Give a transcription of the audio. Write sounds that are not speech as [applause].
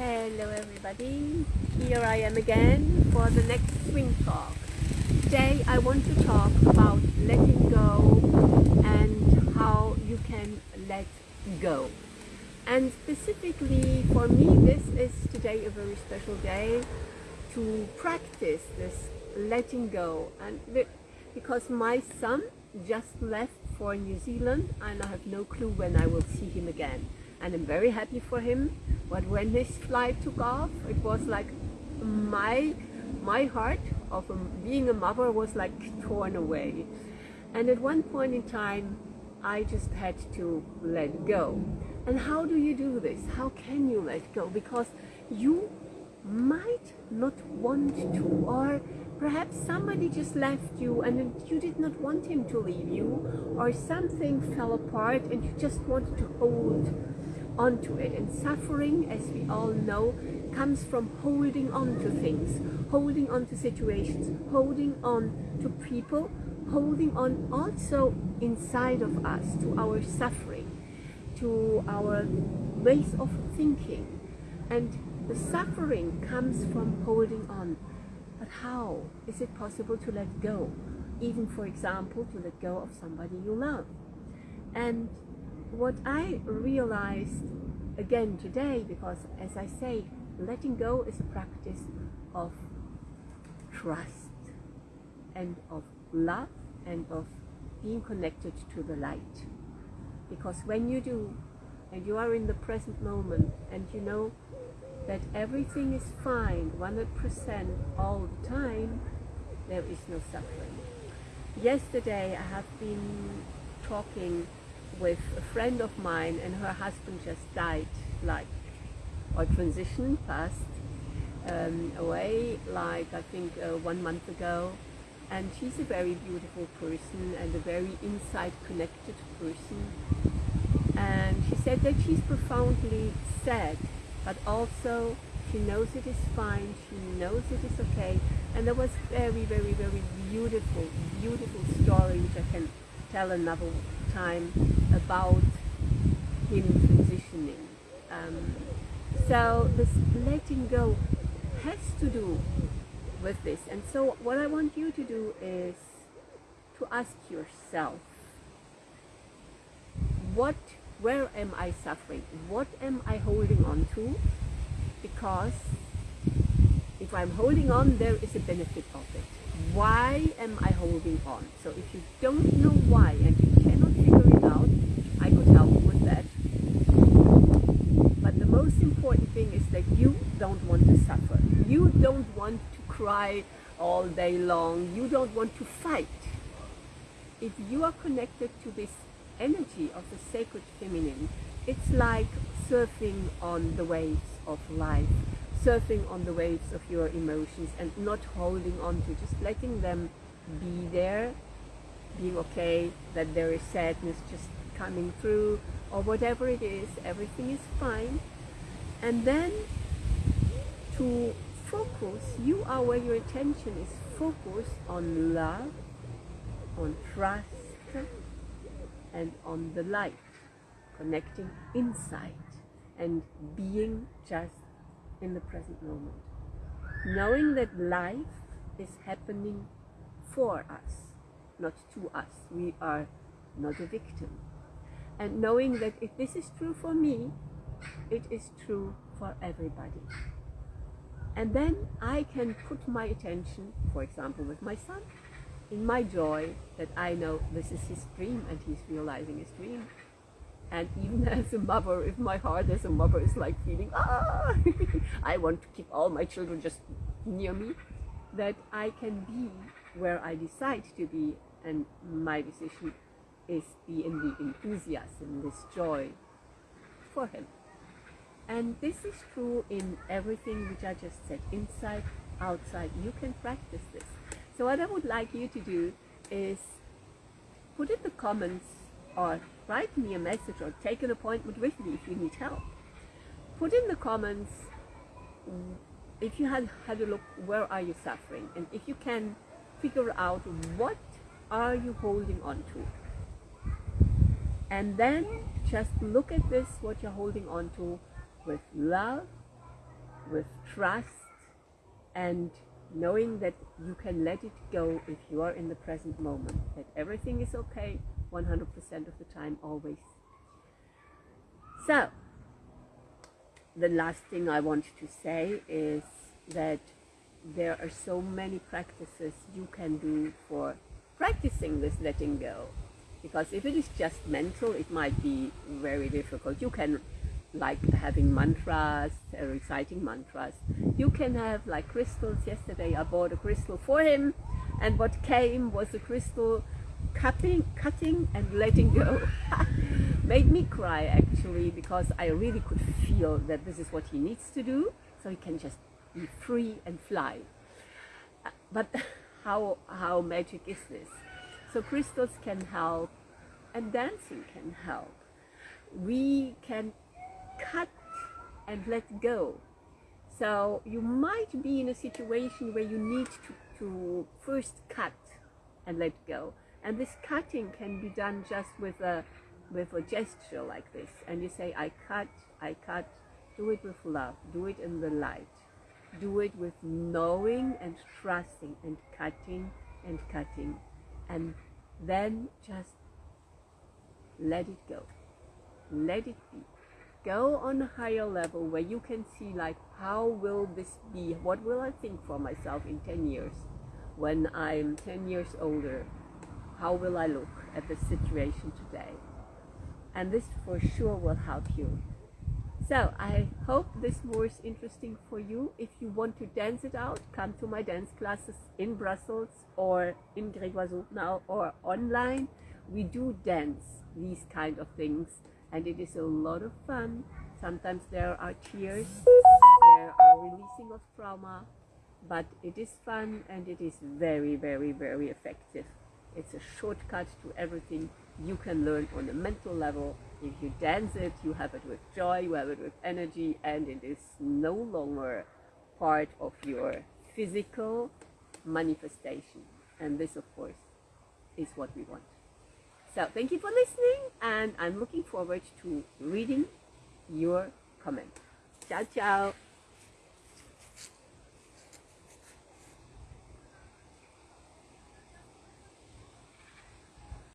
Hello everybody, here I am again for the next swing talk. Today I want to talk about letting go and how you can let go. And specifically for me this is today a very special day to practice this letting go and because my son just left for New Zealand and I have no clue when I will see him again and I'm very happy for him. But when his flight took off it was like my my heart of um, being a mother was like torn away. And at one point in time I just had to let go. And how do you do this? How can you let go? Because you might not want to or perhaps somebody just left you and you did not want him to leave you or something fell apart and you just wanted to hold onto it and suffering as we all know comes from holding on to things holding on to situations holding on to people holding on also inside of us to our suffering to our ways of thinking and the suffering comes from holding on. But how is it possible to let go? Even, for example, to let go of somebody you love. And what I realized again today, because as I say, letting go is a practice of trust and of love and of being connected to the light. Because when you do, and you are in the present moment, and you know that everything is fine 100% all the time, there is no suffering. Yesterday I have been talking with a friend of mine and her husband just died like or transitioned passed um, away like I think uh, one month ago and she's a very beautiful person and a very inside connected person and she said that she's profoundly sad but also she knows it is fine, she knows it is okay. And there was very, very, very beautiful, beautiful story which I can tell another time about him transitioning. Um, so this letting go has to do with this. And so what I want you to do is to ask yourself, what where am I suffering? What am I holding on to? Because if I'm holding on, there is a benefit of it. Why am I holding on? So if you don't know why and you cannot figure it out, I could help you with that. But the most important thing is that you don't want to suffer. You don't want to cry all day long. You don't want to fight. If you are connected to this energy of the sacred feminine, it's like surfing on the waves of life, surfing on the waves of your emotions and not holding on to, just letting them be there, being okay, that there is sadness just coming through or whatever it is, everything is fine. And then to focus, you are where your attention is focused on love, on trust, and on the light, connecting inside and being just in the present moment. Knowing that life is happening for us, not to us. We are not a victim. And knowing that if this is true for me, it is true for everybody. And then I can put my attention, for example, with my son, in my joy that I know this is his dream and he's realizing his dream. And even [laughs] as a mother, if my heart as a mother is like feeling, ah, [laughs] I want to keep all my children just near me, that I can be where I decide to be and my decision is be in the enthusiasm, this joy for him. And this is true in everything which I just said, inside, outside. You can practice this. So what I would like you to do is put in the comments or write me a message or take an appointment with me if you need help. Put in the comments mm, if you had had a look where are you suffering and if you can figure out what are you holding on to and then just look at this what you're holding on to with love with trust and knowing that you can let it go if you are in the present moment, that everything is okay 100% of the time, always. So, the last thing I want to say is that there are so many practices you can do for practicing this letting go. Because if it is just mental, it might be very difficult. You can like having mantras, reciting mantras. You can have like crystals. Yesterday I bought a crystal for him and what came was a crystal cutting, cutting and letting go. [laughs] Made me cry actually because I really could feel that this is what he needs to do so he can just be free and fly. Uh, But [laughs] how, how magic is this? So crystals can help and dancing can help. We can cut and let go. So you might be in a situation where you need to, to first cut and let go. And this cutting can be done just with a with a gesture like this. And you say, I cut, I cut. Do it with love. Do it in the light. Do it with knowing and trusting and cutting and cutting. And then just let it go. Let it be. Go on a higher level where you can see like how will this be? What will I think for myself in 10 years? When I'm 10 years older, how will I look at the situation today? And this for sure will help you. So I hope this was interesting for you. If you want to dance it out, come to my dance classes in Brussels or in Grégoire now or online. We do dance these kind of things and it is a lot of fun. Sometimes there are tears, there are releasing of trauma, but it is fun and it is very, very, very effective. It's a shortcut to everything you can learn on a mental level. If you dance it, you have it with joy, you have it with energy, and it is no longer part of your physical manifestation. And this, of course, is what we want. So thank you for listening, and I'm looking forward to reading your comment. Ciao, ciao.